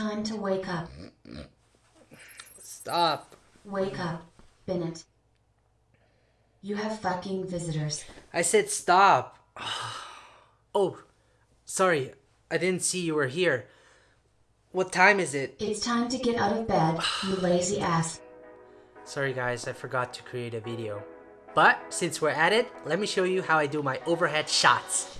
time to wake up. Stop. Wake up, Bennett. You have fucking visitors. I said stop. Oh, sorry. I didn't see you were here. What time is it? It's time to get out of bed, you lazy ass. Sorry guys, I forgot to create a video. But since we're at it, let me show you how I do my overhead shots.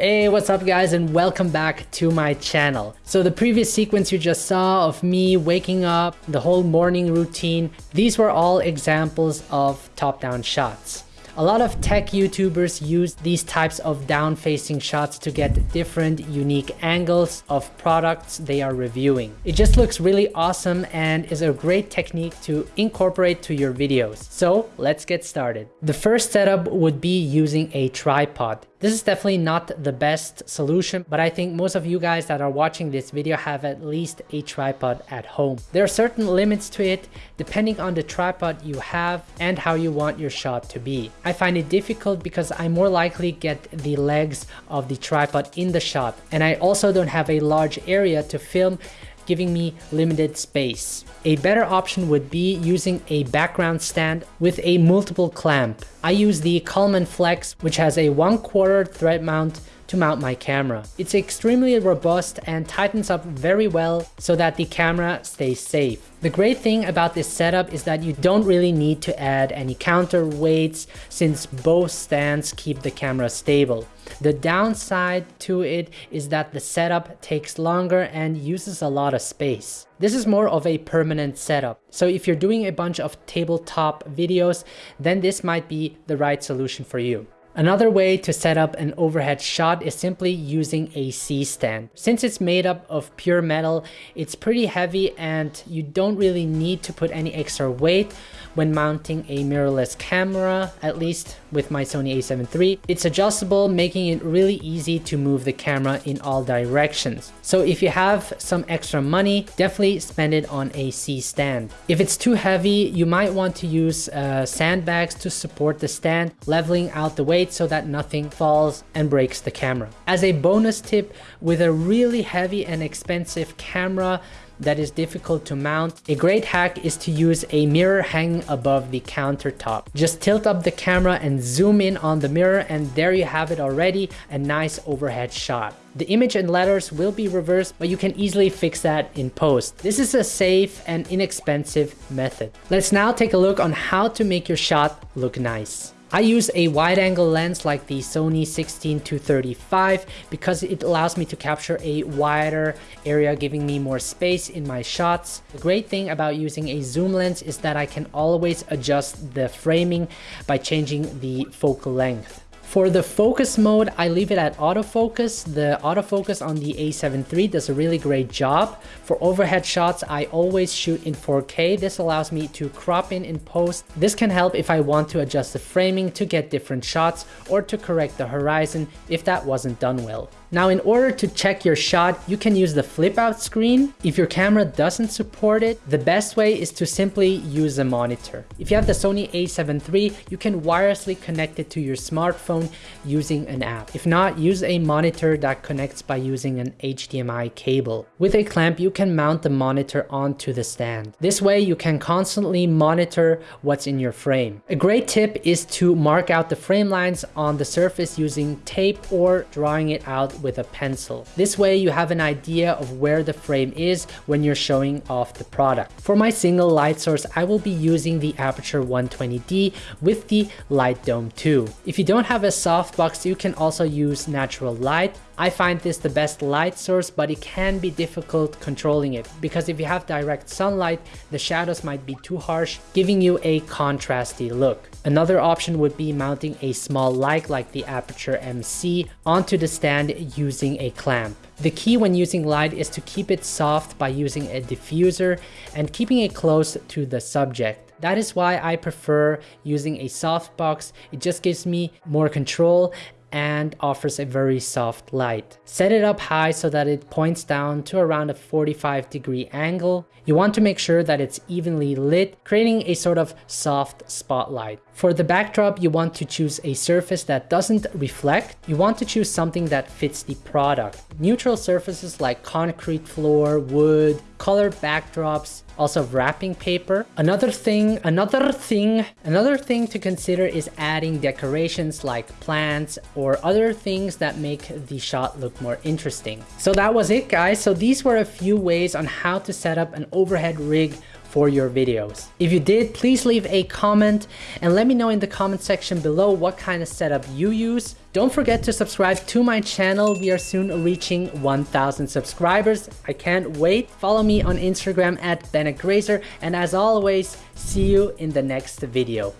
Hey, what's up guys and welcome back to my channel. So the previous sequence you just saw of me waking up, the whole morning routine, these were all examples of top-down shots. A lot of tech YouTubers use these types of down-facing shots to get different unique angles of products they are reviewing. It just looks really awesome and is a great technique to incorporate to your videos. So let's get started. The first setup would be using a tripod. This is definitely not the best solution, but I think most of you guys that are watching this video have at least a tripod at home. There are certain limits to it depending on the tripod you have and how you want your shot to be. Find it difficult because I more likely get the legs of the tripod in the shot and I also don't have a large area to film giving me limited space. A better option would be using a background stand with a multiple clamp. I use the Coleman Flex which has a 1 quarter thread mount to mount my camera. It's extremely robust and tightens up very well so that the camera stays safe. The great thing about this setup is that you don't really need to add any counterweights since both stands keep the camera stable. The downside to it is that the setup takes longer and uses a lot of space. This is more of a permanent setup. So if you're doing a bunch of tabletop videos, then this might be the right solution for you. Another way to set up an overhead shot is simply using a C-stand. Since it's made up of pure metal, it's pretty heavy and you don't really need to put any extra weight when mounting a mirrorless camera, at least with my Sony a7 III. It's adjustable, making it really easy to move the camera in all directions. So if you have some extra money, definitely spend it on a C-stand. If it's too heavy, you might want to use uh, sandbags to support the stand, leveling out the weight weight so that nothing falls and breaks the camera. As a bonus tip, with a really heavy and expensive camera, that is difficult to mount, a great hack is to use a mirror hanging above the countertop. Just tilt up the camera and zoom in on the mirror and there you have it already, a nice overhead shot. The image and letters will be reversed, but you can easily fix that in post. This is a safe and inexpensive method. Let's now take a look on how to make your shot look nice. I use a wide angle lens like the Sony 16-35 because it allows me to capture a wider area giving me more space in my shots. The great thing about using a zoom lens is that I can always adjust the framing by changing the focal length. For the focus mode, I leave it at autofocus. The autofocus on the a7 III does a really great job. For overhead shots, I always shoot in 4K. This allows me to crop in in post. This can help if I want to adjust the framing to get different shots or to correct the horizon if that wasn't done well. Now in order to check your shot, you can use the flip out screen. If your camera doesn't support it, the best way is to simply use a monitor. If you have the Sony a7 III, you can wirelessly connect it to your smartphone using an app. If not, use a monitor that connects by using an HDMI cable. With a clamp, you can mount the monitor onto the stand. This way you can constantly monitor what's in your frame. A great tip is to mark out the frame lines on the surface using tape or drawing it out with a pencil. This way you have an idea of where the frame is when you're showing off the product. For my single light source, I will be using the Aputure 120D with the Light Dome 2. If you don't have a softbox, you can also use natural light I find this the best light source, but it can be difficult controlling it because if you have direct sunlight, the shadows might be too harsh, giving you a contrasty look. Another option would be mounting a small light like the Aputure MC onto the stand using a clamp. The key when using light is to keep it soft by using a diffuser and keeping it close to the subject. That is why I prefer using a softbox. It just gives me more control and offers a very soft light. Set it up high so that it points down to around a 45 degree angle. You want to make sure that it's evenly lit, creating a sort of soft spotlight. For the backdrop, you want to choose a surface that doesn't reflect. You want to choose something that fits the product. Neutral surfaces like concrete floor, wood, colored backdrops, also wrapping paper. Another thing, another thing, another thing to consider is adding decorations like plants or other things that make the shot look more interesting. So that was it guys. So these were a few ways on how to set up an overhead rig for your videos. If you did, please leave a comment and let me know in the comment section below what kind of setup you use. Don't forget to subscribe to my channel. We are soon reaching 1000 subscribers. I can't wait. Follow me on Instagram at Bennett Grazer. And as always, see you in the next video.